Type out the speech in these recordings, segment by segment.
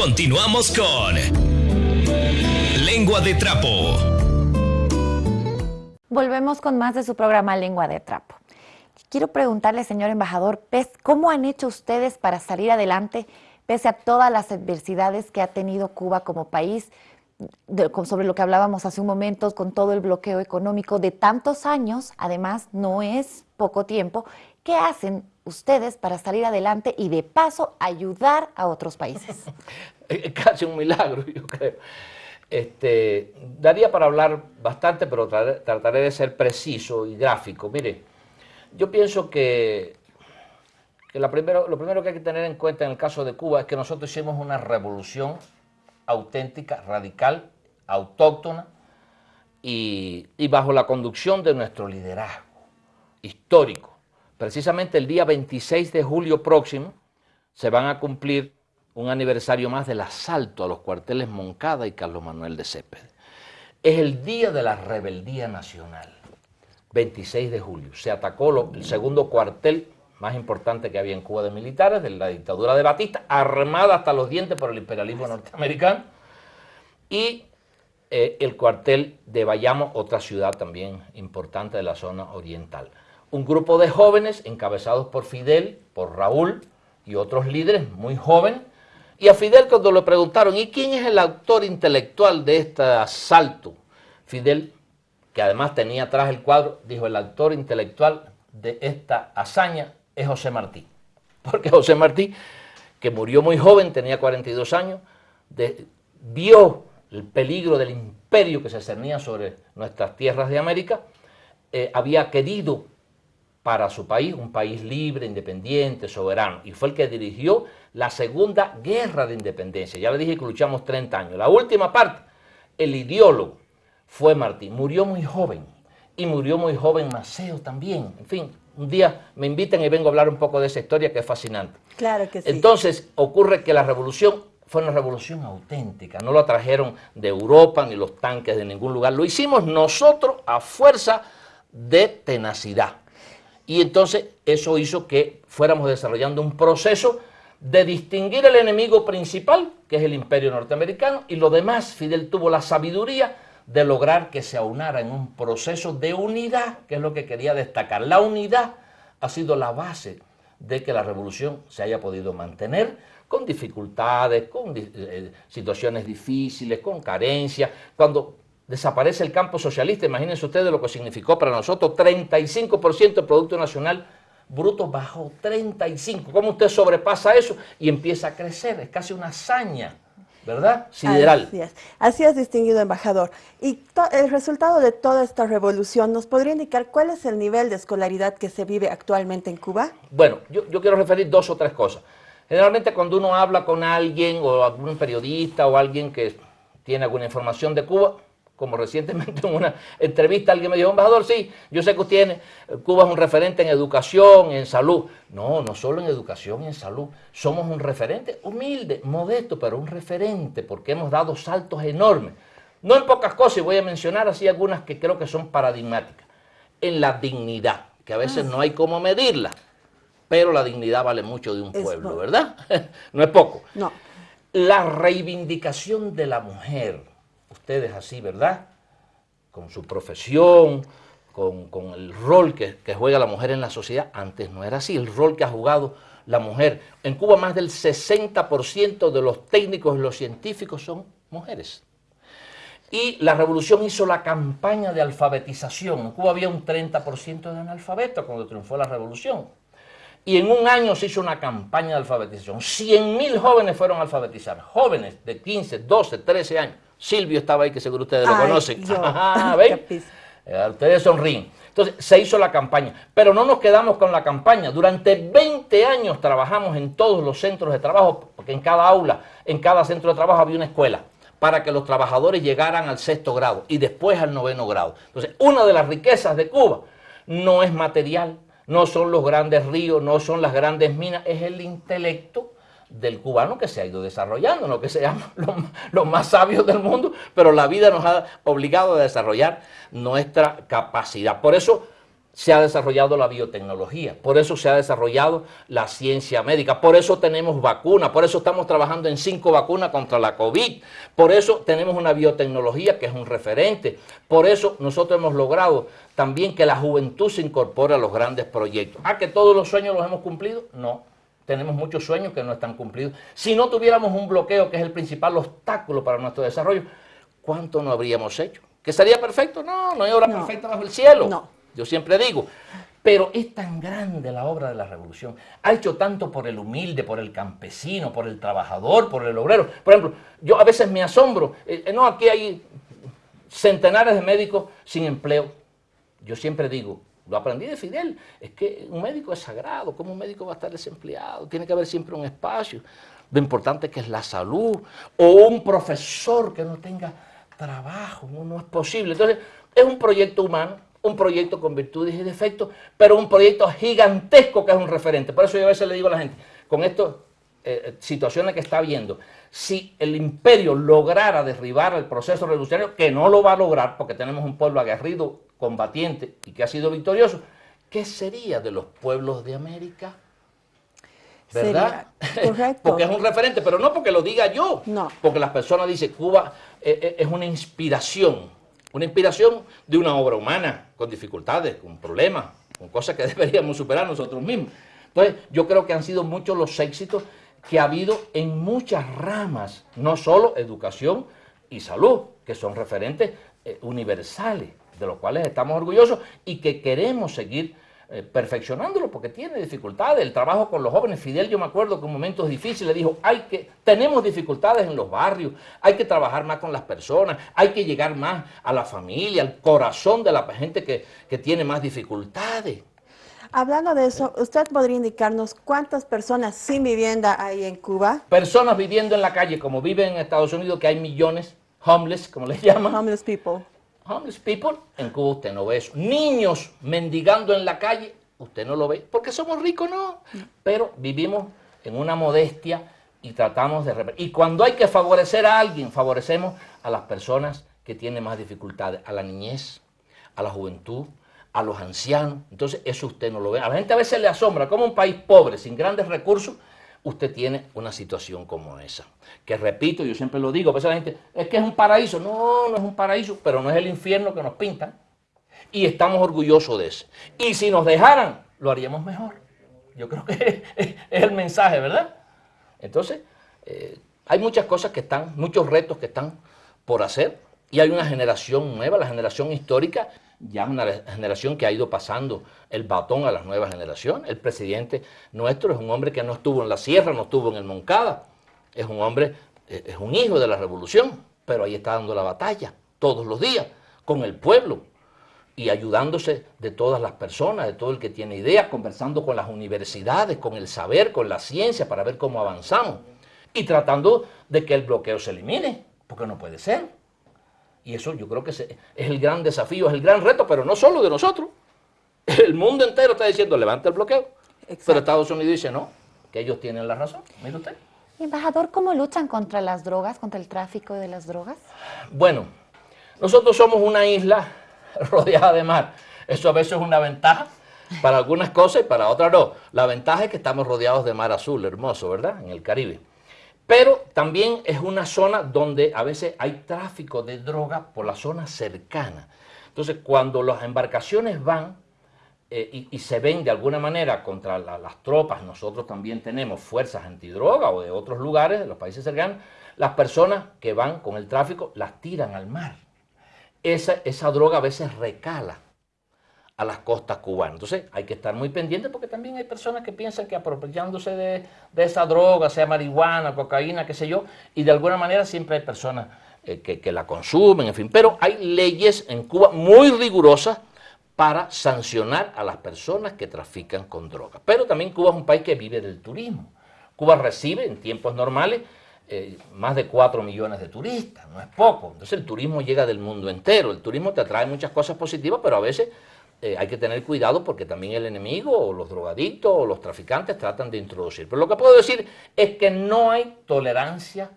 Continuamos con Lengua de Trapo. Volvemos con más de su programa Lengua de Trapo. Quiero preguntarle, señor embajador Pez, ¿cómo han hecho ustedes para salir adelante pese a todas las adversidades que ha tenido Cuba como país? sobre lo que hablábamos hace un momento, con todo el bloqueo económico de tantos años, además no es poco tiempo, ¿qué hacen ustedes para salir adelante y de paso ayudar a otros países? es casi un milagro, yo creo. Este, daría para hablar bastante, pero trataré de ser preciso y gráfico. Mire, yo pienso que, lo primero que hay que tener en cuenta en el caso de Cuba es que nosotros hicimos una revolución auténtica, radical, autóctona y, bajo la conducción de nuestro liderazgo histórico. Precisamente el día 26 de julio próximo se van a cumplir un aniversario más del asalto a los cuarteles Moncada y Carlos Manuel de Céspedes. Es el día de la rebeldía nacional, 26 de julio. Se atacó el segundo cuartel más importante que había en Cuba de militares, de la dictadura de Batista, armada hasta los dientes por el imperialismo norteamericano, y eh, el cuartel de Bayamo, otra ciudad también importante de la zona oriental. Un grupo de jóvenes encabezados por Fidel, por Raúl y otros líderes muy jóvenes, y a Fidel cuando le preguntaron, ¿y quién es el autor intelectual de este asalto? Fidel, que además tenía atrás el cuadro, dijo, el autor intelectual de esta hazaña es José Martí. Porque José Martí, que murió muy joven, tenía 42 años, vio el peligro del imperio que se cernía sobre nuestras tierras de América, eh, había querido para su país, un país libre, independiente, soberano, y fue el que dirigió la segunda guerra de independencia. Ya le dije que luchamos 30 años. La última parte, el ideólogo, fue Martí. Murió muy joven, y murió muy joven Maceo también, en fin, un día me inviten y vengo a hablar un poco de esa historia que es fascinante. Claro que sí. Entonces ocurre que la revolución fue una revolución auténtica, no la trajeron de Europa ni los tanques de ningún lugar, lo hicimos nosotros a fuerza de tenacidad. Y entonces eso hizo que fuéramos desarrollando un proceso de distinguir el enemigo principal, que es el imperio norteamericano, y lo demás, Fidel tuvo la sabiduría de lograr que se aunara en un proceso de unidad, que es lo que quería destacar. La unidad ha sido la base de que la revolución se haya podido mantener con dificultades, con eh, situaciones difíciles, con carencias. Cuando desaparece el campo socialista, imagínense ustedes lo que significó para nosotros, 35% del Producto Nacional Bruto bajó, 35%. ¿Cómo usted sobrepasa eso y empieza a crecer? Es casi una hazaña. ¿verdad? Sideral. Así es. Así es, distinguido embajador. Y el resultado de toda esta revolución, ¿nos podría indicar cuál es el nivel de escolaridad que se vive actualmente en Cuba? Bueno, yo, yo quiero referir dos o tres cosas. Generalmente cuando uno habla con alguien o algún periodista o alguien que tiene alguna información de Cuba, como recientemente en una entrevista alguien me dijo, embajador, sí, yo sé que usted tiene, Cuba es un referente en educación, en salud. No, no solo en educación y en salud, somos un referente humilde, modesto, pero un referente, porque hemos dado saltos enormes. No en pocas cosas, y voy a mencionar así algunas que creo que son paradigmáticas. En la dignidad, que a veces ah. no hay cómo medirla, pero la dignidad vale mucho de un pueblo, ¿verdad? no es poco. No. La reivindicación de la mujer, ustedes así, ¿verdad? Con su profesión, con, el rol que, que, juega la mujer en la sociedad. Antes no era así, el rol que ha jugado la mujer. En Cuba más del 60% de los técnicos y los científicos son mujeres. Y la revolución hizo la campaña de alfabetización. En Cuba había un 30% de analfabetos cuando triunfó la revolución. Y en un año se hizo una campaña de alfabetización. 100.000 jóvenes fueron a alfabetizar. Jóvenes de 15, 12, 13 años. Silvio estaba ahí, que seguro ustedes lo conocen. ¿ven? Eh, ustedes sonríen. Entonces, se hizo la campaña. Pero no nos quedamos con la campaña. Durante 20 años trabajamos en todos los centros de trabajo, porque en cada aula, en cada centro de trabajo había una escuela, para que los trabajadores llegaran al sexto grado y después al noveno grado. Entonces, una de las riquezas de Cuba no es material, no son los grandes ríos, no son las grandes minas, es el intelecto del cubano que se ha ido desarrollando, no que seamos los, más sabios del mundo, pero la vida nos ha obligado a desarrollar nuestra capacidad. Por eso se ha desarrollado la biotecnología, por eso se ha desarrollado la ciencia médica, por eso tenemos vacunas, por eso estamos trabajando en cinco vacunas contra la COVID, por eso tenemos una biotecnología que es un referente, por eso nosotros hemos logrado también que la juventud se incorpore a los grandes proyectos. ¿Ah, que todos los sueños los hemos cumplido? No, tenemos muchos sueños que no están cumplidos. Si no tuviéramos un bloqueo, que es el principal obstáculo para nuestro desarrollo, ¿cuánto no habríamos hecho? ¿Que sería perfecto? No, no hay obra perfecta bajo el cielo. No. Yo siempre digo, pero es tan grande la obra de la revolución. Ha hecho tanto por el humilde, por el campesino, por el trabajador, por el obrero. Por ejemplo, yo a veces me asombro. eh, no, aquí hay centenares de médicos sin empleo. Yo siempre digo, lo aprendí de Fidel, es que un médico es sagrado. ¿Cómo un médico va a estar desempleado? Tiene que haber siempre un espacio. Lo importante que es la salud. O un profesor que no tenga trabajo. No, es posible. Entonces, es un proyecto humano un proyecto con virtudes y defectos, pero un proyecto gigantesco que es un referente. Por eso yo a veces le digo a la gente, con estas eh, situaciones que está viendo, si el imperio lograra derribar el proceso revolucionario, que no lo va a lograr porque tenemos un pueblo aguerrido, combatiente y que ha sido victorioso, ¿qué sería de los pueblos de América? ¿Verdad? Sería, correcto. porque es un referente, pero no porque lo diga yo, No. porque las personas dicen, Cuba eh, eh, es una inspiración una inspiración de una obra humana, con dificultades, con problemas, con cosas que deberíamos superar nosotros mismos. Entonces, yo creo que han sido muchos los éxitos que ha habido en muchas ramas, no solo educación y salud, que son referentes eh, universales, de los cuales estamos orgullosos y que queremos seguir eh, perfeccionándolo porque tiene dificultades. El trabajo con los jóvenes, Fidel, yo me acuerdo que en momentos difíciles dijo, hay que, tenemos dificultades en los barrios, hay que trabajar más con las personas, hay que llegar más a la familia, al corazón de la gente que, que tiene más dificultades. Hablando de eso, ¿usted podría indicarnos cuántas personas sin vivienda hay en Cuba? Personas viviendo en la calle, como viven en Estados Unidos, que hay millones, homeless, como les llaman. Homeless people. Homeless people, en Cuba usted no ve eso. Niños mendigando en la calle, usted no lo ve, porque somos ricos, no. Pero vivimos en una modestia y tratamos de... Y cuando hay que favorecer a alguien, favorecemos a las personas que tienen más dificultades, a la niñez, a la juventud, a los ancianos. Entonces eso usted no lo ve. A la gente a veces le asombra cómo un país pobre, sin grandes recursos, usted tiene una situación como esa. Que repito, yo siempre lo digo, a veces la gente, es que es un paraíso. No, no es un paraíso, pero no es el infierno que nos pintan. Y estamos orgullosos de eso. Y si nos dejaran, lo haríamos mejor. Yo creo que es el mensaje, ¿verdad? Entonces, eh, hay muchas cosas que están, muchos retos que están por hacer. Y hay una generación nueva, la generación histórica, ya una generación que ha ido pasando el batón a las nuevas generaciones. El presidente nuestro es un hombre que no estuvo en la sierra, no estuvo en el Moncada. Es un hombre, eh, es un hijo de la revolución, pero ahí está dando la batalla todos los días con el pueblo y ayudándose de todas las personas, de todo el que tiene ideas, conversando con las universidades, con el saber, con la ciencia, para ver cómo avanzamos. Y tratando de que el bloqueo se elimine, porque no puede ser. Y eso yo creo que es el gran desafío, es el gran reto, pero no solo de nosotros. El mundo entero está diciendo, levanta el bloqueo. Pero. Estados Unidos dice, no, que ellos tienen la razón. Mire usted. Embajador, ¿cómo luchan contra las drogas, contra el tráfico de las drogas? Bueno, nosotros somos una isla rodeada de mar. Eso a veces es una ventaja para algunas cosas y para otras no. La ventaja es que estamos rodeados de mar azul, hermoso, ¿verdad? En el Caribe. Pero también es una zona donde a veces hay tráfico de droga por la zona cercana. Entonces, cuando las embarcaciones van eh, y, se ven de alguna manera contra la- las tropas, nosotros también tenemos fuerzas antidroga o de otros lugares, de los países cercanos, las personas que van con el tráfico las tiran al mar. Esa, esa droga a veces recala a las costas cubanas. Entonces hay que estar muy pendientes porque también hay personas que piensan que apropiándose de, esa droga, sea marihuana, cocaína, qué sé yo, y de alguna manera siempre hay personas eh, que, la consumen, en fin. Pero hay leyes en Cuba muy rigurosas para sancionar a las personas que trafican con drogas. Pero también Cuba es un país que vive del turismo. Cuba recibe en tiempos normales eh, más de 4 millones de turistas, no es poco. Entonces el turismo llega del mundo entero. El turismo te trae muchas cosas positivas, pero a veces eh, hay que tener cuidado porque también el enemigo o los drogadictos o los traficantes tratan de introducir. Pero lo que puedo decir es que no hay tolerancia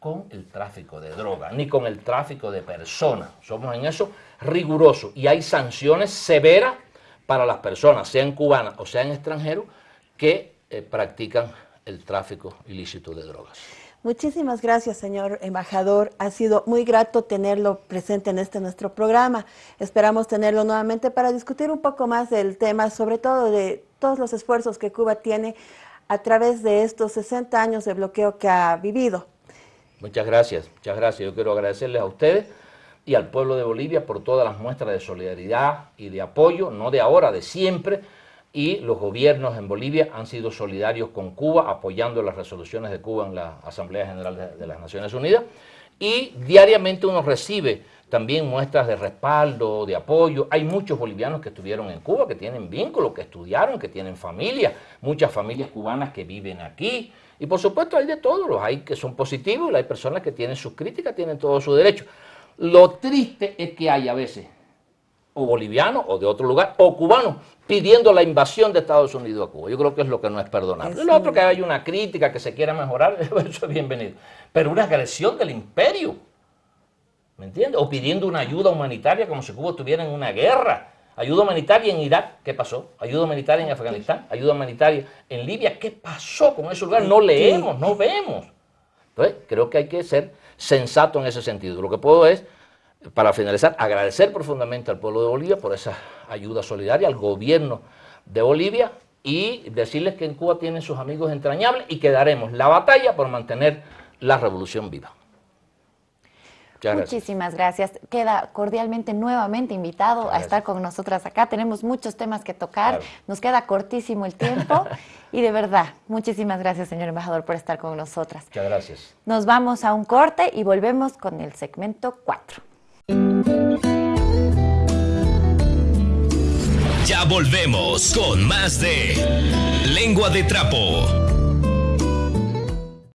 con el tráfico de droga, ni con el tráfico de personas. Somos en eso rigurosos y hay sanciones severas para las personas, sean cubanas o sean extranjeros, que eh, practican el tráfico ilícito de drogas. Muchísimas gracias, señor embajador. Ha sido muy grato tenerlo presente en este nuestro programa. Esperamos tenerlo nuevamente para discutir un poco más del tema, sobre todo de todos los esfuerzos que Cuba tiene a través de estos 60 años de bloqueo que ha vivido. Muchas gracias, muchas gracias. Yo quiero agradecerles a ustedes y al pueblo de Bolivia por todas las muestras de solidaridad y de apoyo, no de ahora, de siempre, y los gobiernos en Bolivia han sido solidarios con Cuba, apoyando las resoluciones de Cuba en la Asamblea General de, las Naciones Unidas, y diariamente uno recibe también muestras de respaldo, de apoyo. Hay muchos bolivianos que estuvieron en Cuba, que tienen vínculos, que estudiaron, que tienen familia, muchas familias cubanas que viven aquí. Y por supuesto hay de todos, los hay que son positivos, hay personas que tienen sus críticas, tienen todo su derecho. Lo triste es que hay a veces o bolivianos o de otro lugar, o cubanos, pidiendo la invasión de Estados Unidos a Cuba. Yo creo que es lo que no es perdonable. Es Lo otro que hay una crítica, que se quiera mejorar, eso es bienvenido. Pero una agresión del imperio, ¿me entiendes? O pidiendo una ayuda humanitaria como si Cuba estuviera en una guerra. Ayuda humanitaria en Irak, ¿qué pasó? Ayuda humanitaria en Afganistán, ayuda humanitaria en Libia, ¿qué pasó con ese lugar? No leemos, no vemos. Entonces, creo que hay que ser sensato en ese sentido. Lo que puedo es para finalizar, agradecer profundamente al pueblo de Bolivia por esa ayuda solidaria, al gobierno de Bolivia y decirles que en Cuba tienen sus amigos entrañables y que daremos la batalla por mantener la revolución viva. Gracias. Muchísimas gracias. Queda cordialmente nuevamente invitado a estar con nosotras acá. Tenemos muchos temas que tocar. Claro. Nos queda cortísimo el tiempo. y de verdad, muchísimas gracias, señor embajador, por estar con nosotras. Muchas gracias. Nos vamos a un corte y volvemos con el segmento 4. Ya volvemos con más de Lengua de Trapo.